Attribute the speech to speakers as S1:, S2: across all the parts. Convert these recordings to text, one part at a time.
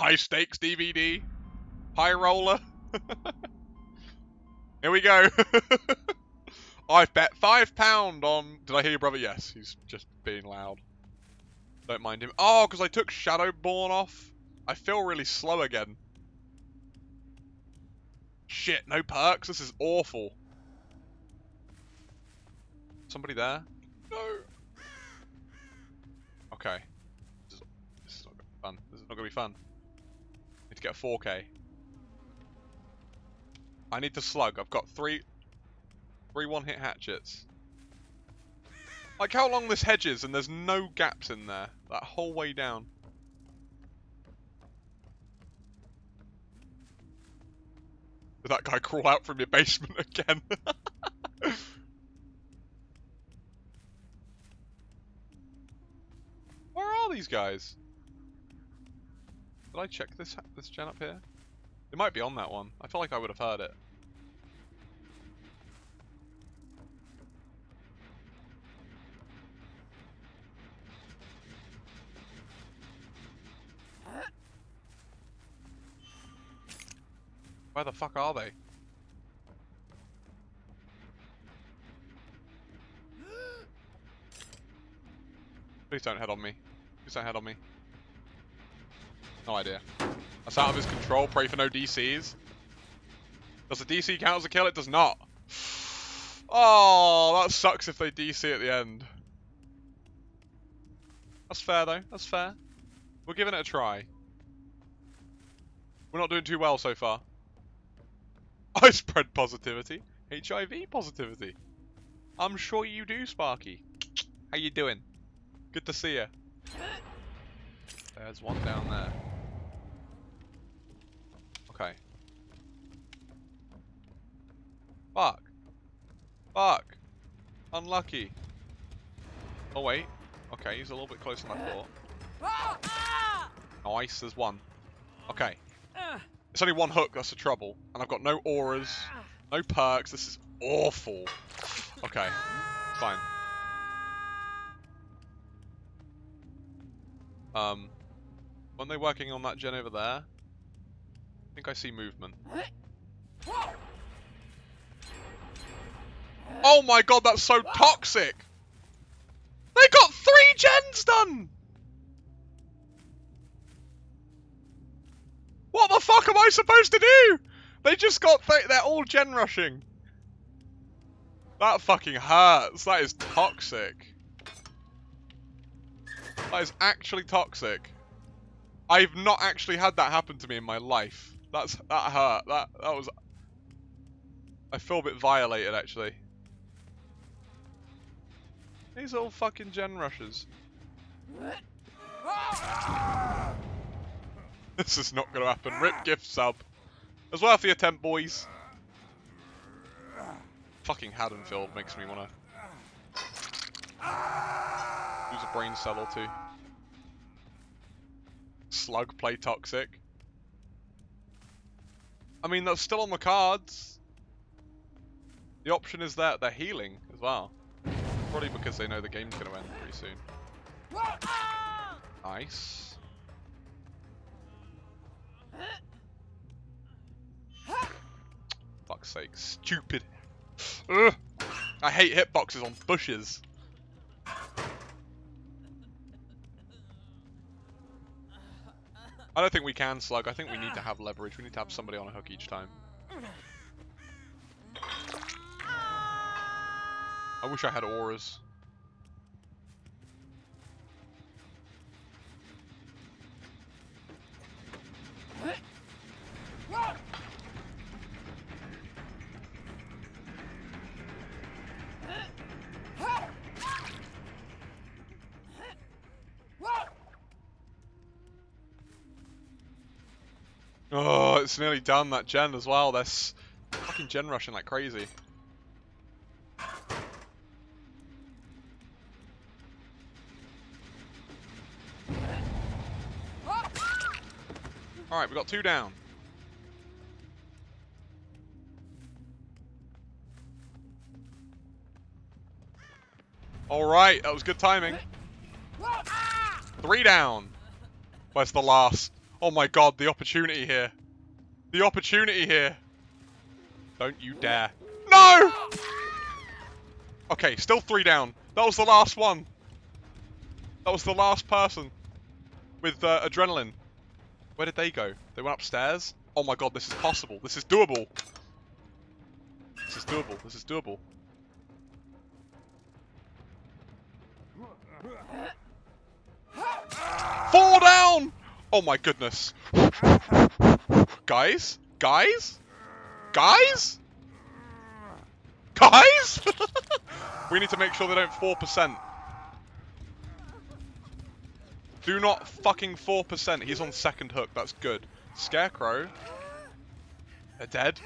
S1: High stakes DBD. High roller. Here we go. I've bet five pound on. Did I hear your brother? Yes, he's just being loud. Don't mind him. Oh, because I took Shadowborn off. I feel really slow again. Shit, no perks. This is awful. Somebody there? No. Okay. This is, this is not gonna be fun. This is not gonna be fun. To get a 4K. I need to slug. I've got three, three one-hit hatchets. Like how long this hedge is, and there's no gaps in there that whole way down. Did that guy crawl out from your basement again? Where are these guys? Did I check this this gen up here? It might be on that one. I feel like I would have heard it. Where the fuck are they? Please don't head on me. Please don't head on me. No idea. That's out of his control. Pray for no DCs. Does the DC count as a kill? It does not. Oh, that sucks if they DC at the end. That's fair though. That's fair. We're giving it a try. We're not doing too well so far. I spread positivity. HIV positivity. I'm sure you do, Sparky. How you doing? Good to see you. There's one down there. Okay. Fuck. Fuck. Unlucky. Oh wait. Okay, he's a little bit closer than I uh, thought. Uh, uh. Nice, there's one. Okay. It's only one hook, that's the trouble. And I've got no auras, no perks. This is awful. Okay, fine. Um, when they working on that gen over there? I think I see movement. Oh my god, that's so toxic! They got three gens done! What the fuck am I supposed to do? They just got, th they're all gen rushing. That fucking hurts. That is toxic. That is actually toxic. I've not actually had that happen to me in my life. That's that hurt. That that was. I feel a bit violated actually. These all fucking gen rushers. This is not to happen. Rip gift sub. As well for the attempt, boys. Fucking Haddonfield makes me want to use a brain cell or two. Slug play toxic. I mean, that's still on the cards. The option is that they're healing as well. Probably because they know the game's going to end pretty soon. Nice. Fuck's sake, stupid. Ugh. I hate hitboxes on bushes. I don't think we can slug. I think we need to have leverage. We need to have somebody on a hook each time. I wish I had auras. Oh, it's nearly done that gen as well. They're fucking gen rushing like crazy. Alright, we got two down. Alright, that was good timing. Three down. Where's the last? Oh my god, the opportunity here. The opportunity here. Don't you dare. No! Okay, still three down. That was the last one. That was the last person with uh, adrenaline. Where did they go? They went upstairs? Oh my god, this is possible. This is doable. This is doable. This is doable. Fall down! Oh my goodness. Guys? Guys? Guys? Guys? we need to make sure they don't 4%. Do not fucking 4%. He's on second hook. That's good. Scarecrow. They're dead.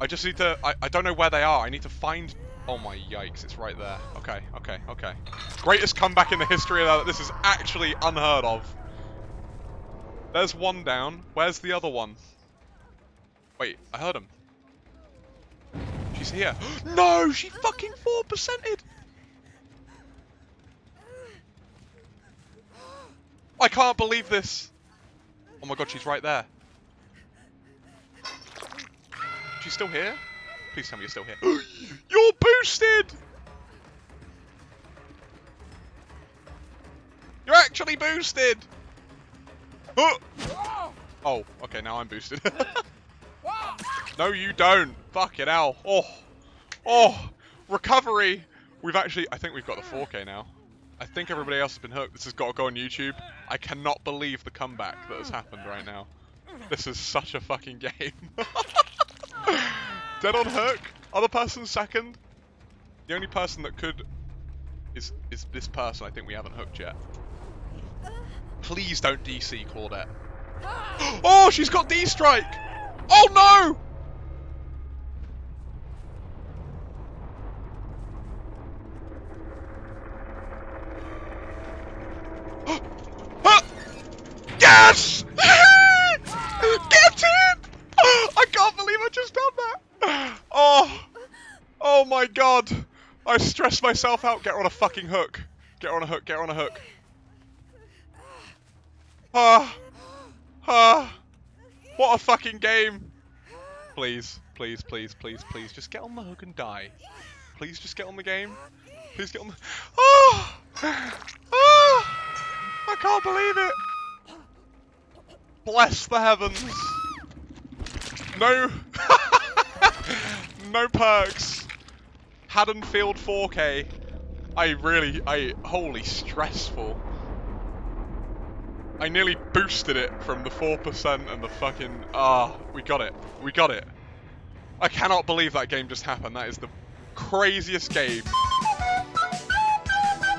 S1: I just need to... I, I don't know where they are. I need to find... Oh my yikes, it's right there. Okay, okay, okay. Greatest comeback in the history of that. This is actually unheard of. There's one down. Where's the other one? Wait, I heard him. She's here. no, she fucking 4%ed! I can't believe this! Oh my god, she's right there. She's still here? Please tell me you're still here. you're boosted! You're actually boosted! Oh, okay, now I'm boosted. no, you don't. Fuck it, hell. Oh, oh, recovery. We've actually, I think we've got the 4K now. I think everybody else has been hooked. This has got to go on YouTube. I cannot believe the comeback that has happened right now. This is such a fucking game. Dead on hook. Other person second. The only person that could is is this person I think we haven't hooked yet. Please don't DC Claudette. Oh, she's got D-Strike! Oh no! yes! Get it! I can't believe I just done that! Oh! Oh my god! I stressed myself out. Get her on a fucking hook. Get her on a hook, get her on a hook. Ah! Ah! What a fucking game! Please, please, please, please, please, just get on the hook and die. Please just get on the game. Please get on the... Oh! Oh! I can't believe it! Bless the heavens! No... no perks. Haddonfield 4K. I really... I... Holy stressful. I nearly boosted it from the 4% and the fucking... Ah, we got it. We got it. I cannot believe that game just happened. That is the craziest game.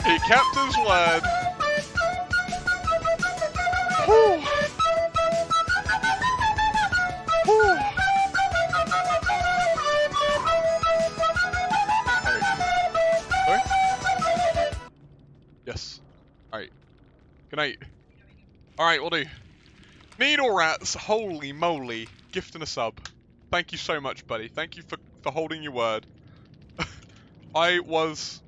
S1: He kept his word. Whew. Yes. Alright. Good night. Alright, we'll do. Needle Rats, holy moly, gift and a sub. Thank you so much, buddy. Thank you for, for holding your word. I was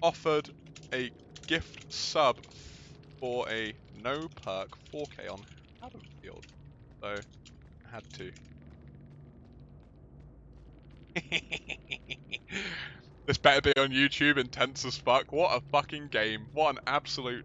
S1: offered a gift sub for a no perk 4K on Haddonfield. So, I had to. this better be on YouTube, intense as fuck. What a fucking game. What an absolute...